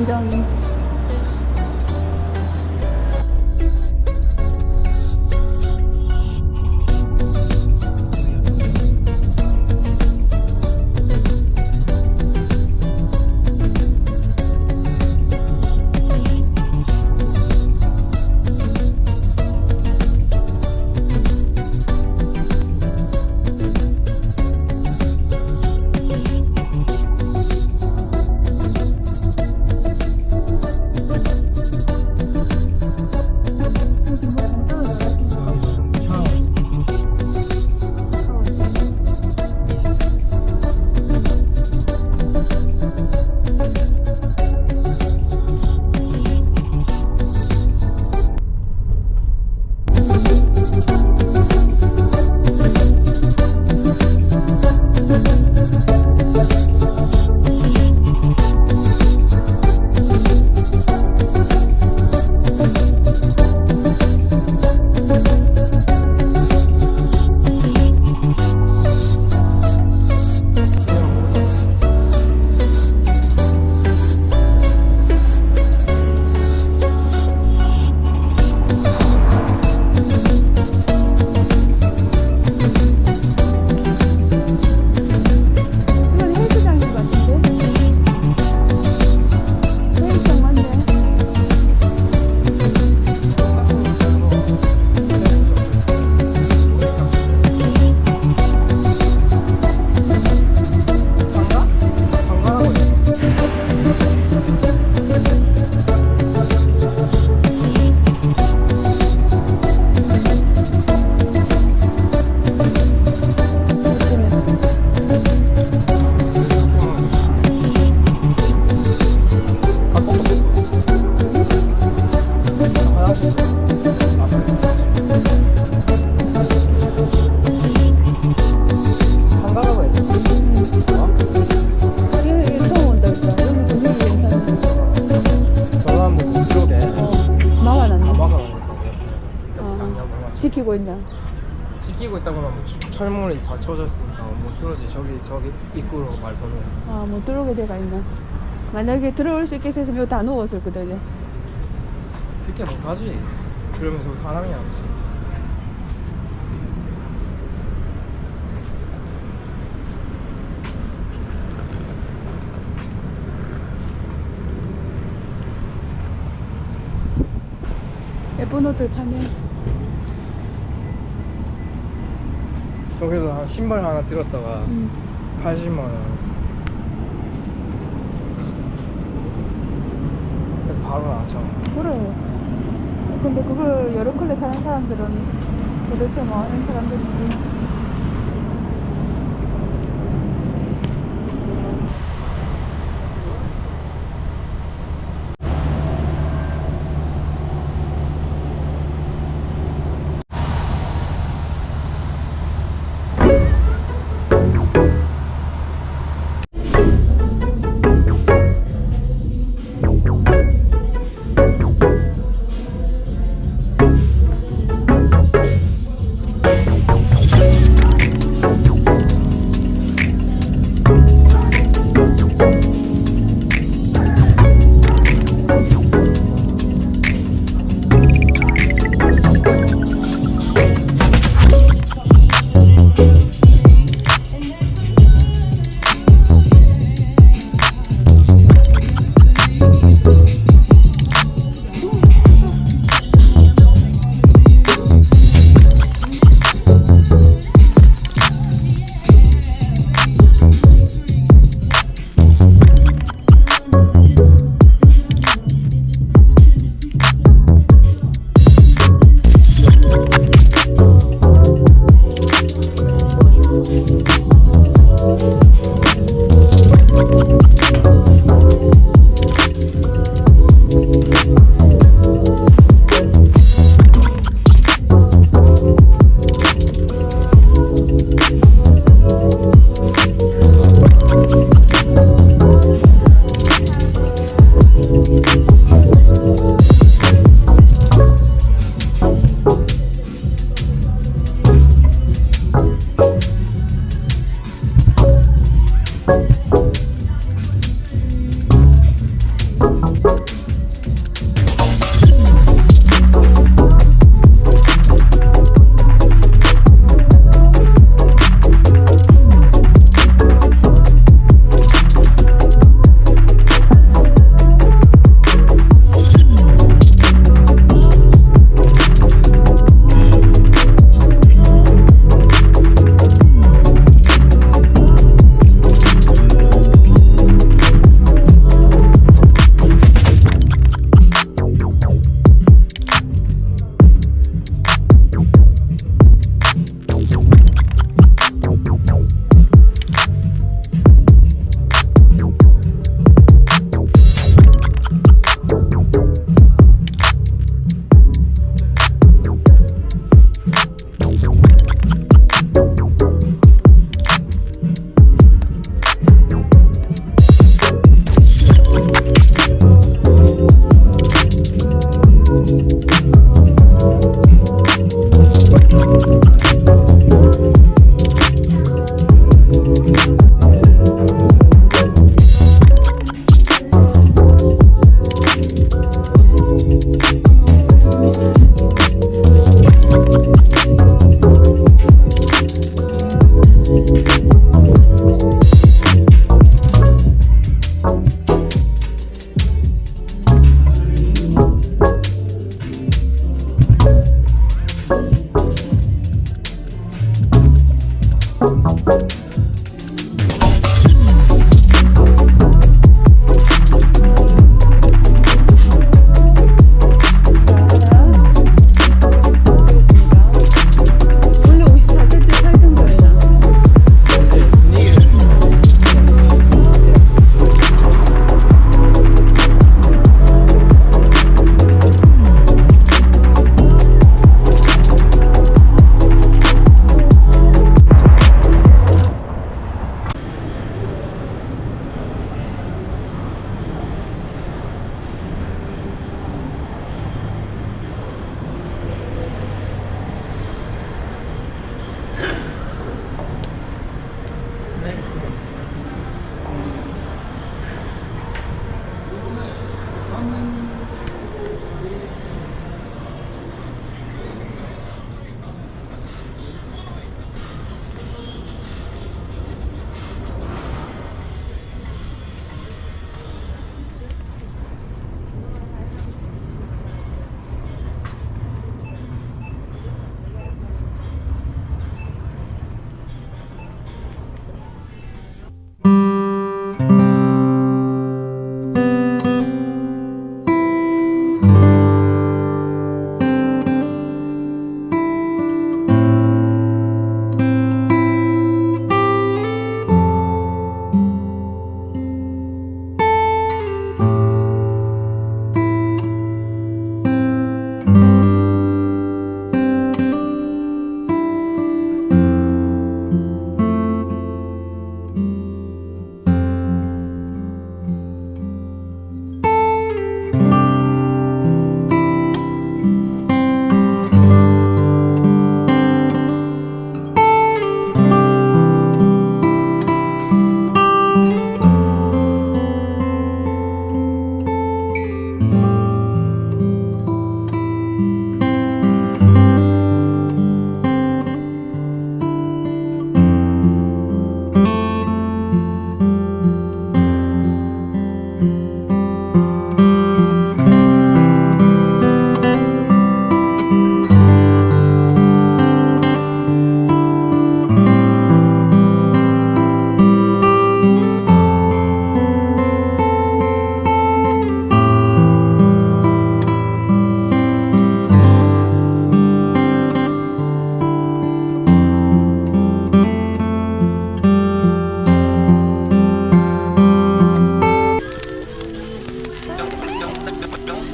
你知道吗？ 추- 철문이 닫혀져 있으니까 못 들어지 저기 저기 입구로 말고는 아, 못 들어오게 돼가 있나? 만약에 들어올 수 있게 했으면 다 누웠을 거든요. 그렇게 못하지 그러면서 사람이 아니지 예쁜 옷들 파네. 저기서 한 신발 하나 들었다가 음. 80만 원 그래서 바로 나왔잖아 그래. 근데 그걸 여러 컬러 사는 사람들은 도대체 뭐 하는 사람들인지.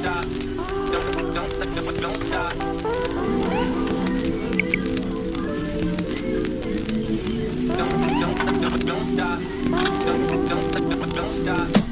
Don't Don't, don't, don't, don't stop. Don't, don't, don't, don't stop. Don't, don't, don't, don't stop.